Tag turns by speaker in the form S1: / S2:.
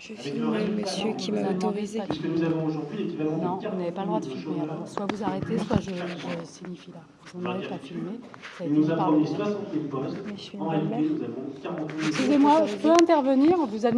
S1: Je filme le monsieur qui m'a autorisé.
S2: Puisque nous avons aujourd'hui l'équivalent
S3: Non, vous n'avez pas le droit de filmer. Alors, soit vous arrêtez, soit je, je signifie là. Vous n'en avez pas filmé. Ça a été
S2: nous
S3: dit
S2: a
S3: par
S2: promis 60 postes. En réalité, nous avons 40
S3: Excusez-moi, je peux intervenir. On vous a